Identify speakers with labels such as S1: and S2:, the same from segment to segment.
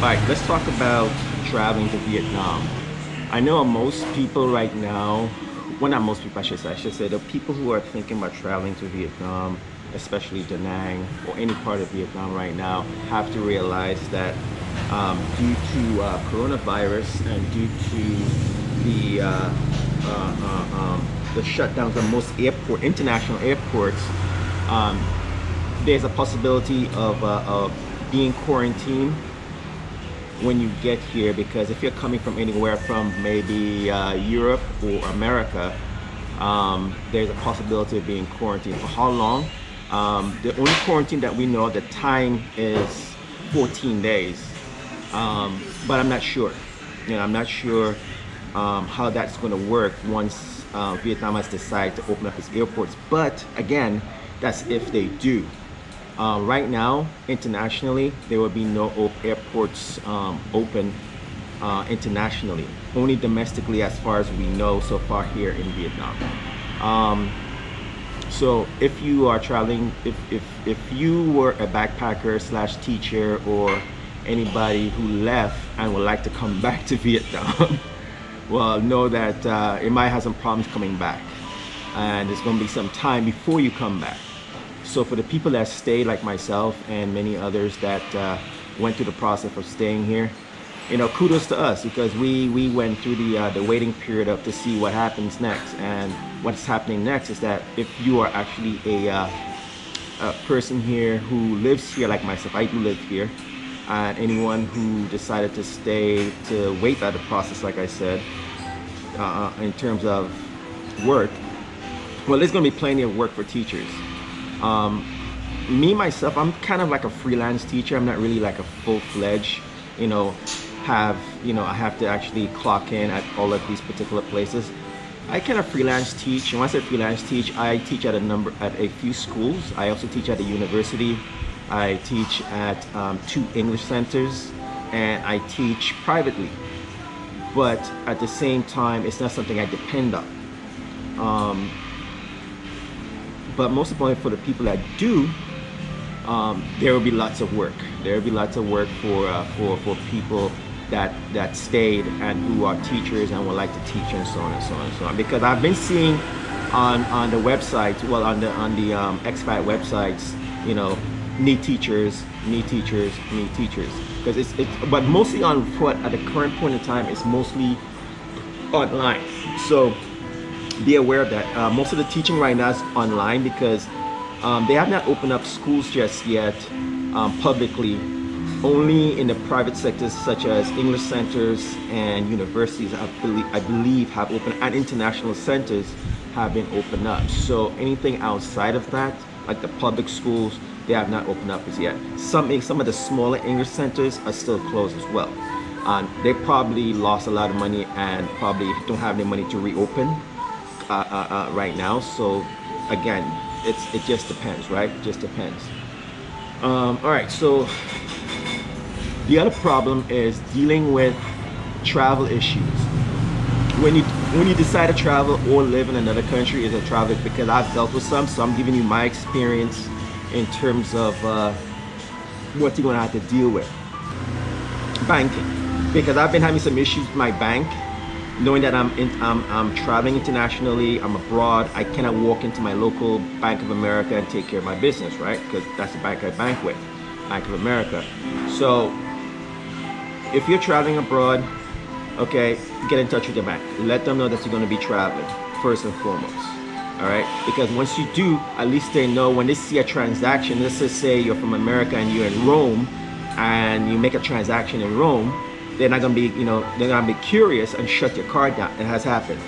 S1: right, let's talk about traveling to Vietnam. I know most people right now, well not most people I should say, I should say the people who are thinking about traveling to Vietnam, especially Da Nang or any part of Vietnam right now, have to realize that um, due to uh, coronavirus and due to the uh, uh, uh um, the shutdowns of most airport, international airports, um, there's a possibility of, uh, of being quarantined when you get here because if you're coming from anywhere from maybe uh, Europe or America um, there's a possibility of being quarantined. For how long? Um, the only quarantine that we know the time is 14 days. Um, but I'm not sure. You know I'm not sure um, how that's going to work once uh, Vietnam has decided to open up its airports. But again that's if they do uh, right now, internationally, there will be no airports um, open uh, internationally. Only domestically as far as we know so far here in Vietnam. Um, so if you are traveling, if, if, if you were a backpacker slash teacher or anybody who left and would like to come back to Vietnam, well, know that uh, it might have some problems coming back. And it's going to be some time before you come back. So for the people that stayed like myself and many others that uh, went through the process of staying here, you know, kudos to us because we, we went through the, uh, the waiting period of to see what happens next. And what's happening next is that if you are actually a, uh, a person here who lives here like myself, I do live here, and anyone who decided to stay to wait out the process, like I said, uh, in terms of work, well, there's going to be plenty of work for teachers. Um, me myself, I'm kind of like a freelance teacher. I'm not really like a full-fledged, you know, have, you know, I have to actually clock in at all of these particular places. I kind of freelance teach, and when I say freelance teach, I teach at a number, at a few schools. I also teach at a university. I teach at um, two English centers, and I teach privately. But at the same time, it's not something I depend on. Um, but most importantly for the people that do um, there will be lots of work. There will be lots of work for uh, for for people that that stayed and who are teachers and would like to teach and so on and so on and so on. Because I've been seeing on on the website well on the on the um, expat websites you know need teachers need teachers need teachers. Because it's it's but mostly on foot at the current point in time it's mostly online. So be aware of that. Uh, most of the teaching right now is online because um, they have not opened up schools just yet um, publicly. Only in the private sectors such as English centers and universities I believe, I believe have opened and international centers have been opened up. So anything outside of that, like the public schools, they have not opened up as yet. Some, some of the smaller English centers are still closed as well. And they probably lost a lot of money and probably don't have any money to reopen uh, uh, uh, right now. So again, it's it just depends, right? Just depends. Um, all right, so the other problem is dealing with travel issues. When you when you decide to travel or live in another country is a travel because I've dealt with some, so I'm giving you my experience in terms of uh, what you're gonna have to deal with. Banking, because I've been having some issues with my bank knowing that I'm, in, I'm, I'm traveling internationally, I'm abroad, I cannot walk into my local Bank of America and take care of my business, right? Because that's the bank I bank with, Bank of America. So if you're traveling abroad, okay, get in touch with your bank. Let them know that you're going to be traveling first and foremost. All right, because once you do, at least they know when they see a transaction. Let's just say you're from America and you're in Rome, and you make a transaction in Rome they're not gonna be, you know, they're gonna be curious and shut your card down. It has happened.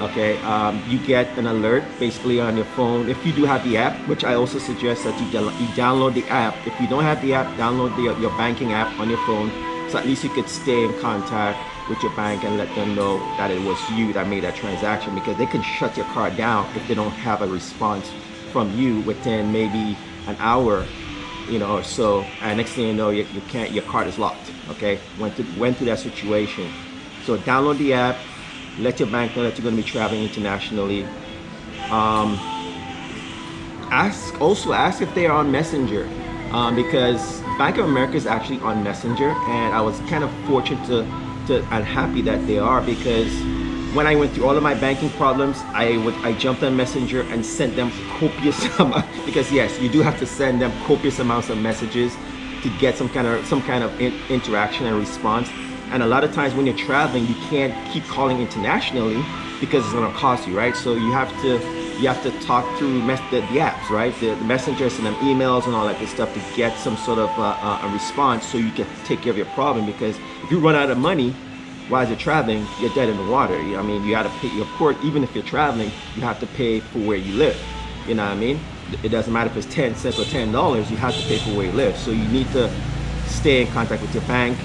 S1: Okay, um, you get an alert basically on your phone. If you do have the app, which I also suggest that you, you download the app. If you don't have the app, download the, your banking app on your phone. So at least you could stay in contact with your bank and let them know that it was you that made that transaction because they can shut your card down if they don't have a response from you within maybe an hour you know, so and next thing you know, you, you can't, your card is locked. Okay, went through went through that situation. So download the app, let your bank know that you're going to be traveling internationally. Um, ask also ask if they are on Messenger um, because Bank of America is actually on Messenger, and I was kind of fortunate to, to and happy that they are because when I went through all of my banking problems, I would I jumped on Messenger and sent them copious amount because yes, you do have to send them copious amounts of messages to get some kind of some kind of in, interaction and response. And a lot of times when you're traveling, you can't keep calling internationally because it's going to cost you, right? So you have to you have to talk through the, the, apps, right? The, the messengers and them emails and all that good stuff to get some sort of uh, uh, a response so you can take care of your problem. Because if you run out of money while you're traveling, you're dead in the water. I mean, you got to pay. Of course, even if you're traveling, you have to pay for where you live. You know what I mean? It doesn't matter if it's 10 cents or $10, you have to pay for where you live. So you need to stay in contact with your bank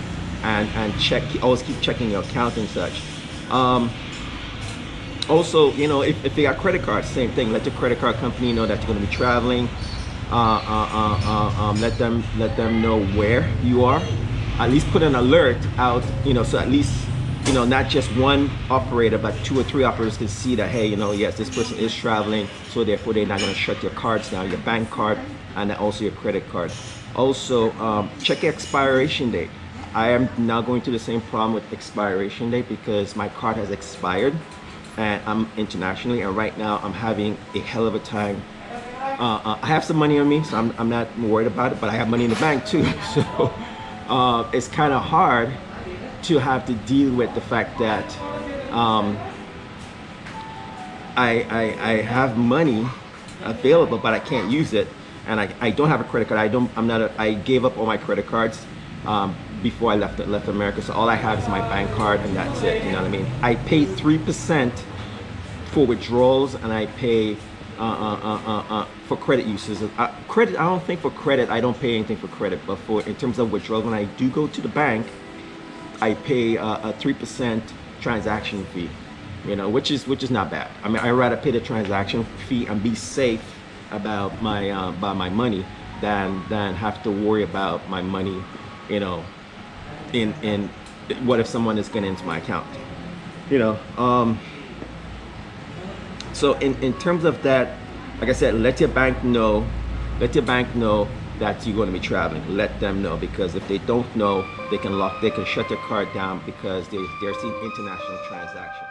S1: and, and check, always keep checking your account and such. Um, also, you know, if, if they got credit cards, same thing. Let the credit card company know that you're going to be traveling. Uh, uh, uh, uh, um, let them let them know where you are. At least put an alert out, you know, so at least you know not just one operator, but two or three operators can see that hey, you know, yes, this person is traveling, so therefore they're not going to shut your cards down, your bank card, and also your credit card. Also, um, check expiration date. I am now going through the same problem with expiration date because my card has expired and I'm internationally and right now I'm having a hell of a time uh, uh, I have some money on me so I'm, I'm not worried about it but I have money in the bank too so uh, it's kind of hard to have to deal with the fact that um, I, I, I have money available but I can't use it and I, I don't have a credit card I don't I'm not a, I gave up all my credit cards um, before I left left America. So all I have is my bank card and that's it. You know what I mean? I pay three percent for withdrawals and I pay uh, uh, uh, uh, uh for credit uses. Uh, credit, I don't think for credit, I don't pay anything for credit, but for in terms of withdrawals, when I do go to the bank, I pay a three percent transaction fee. You know, which is which is not bad. I mean, I rather pay the transaction fee and be safe about my about my money than than have to worry about my money you know in in what if someone is getting into my account you know um so in in terms of that like i said let your bank know let your bank know that you're going to be traveling. Let them know because if they don't know they can lock they can shut their card down because they, they're seeing international transactions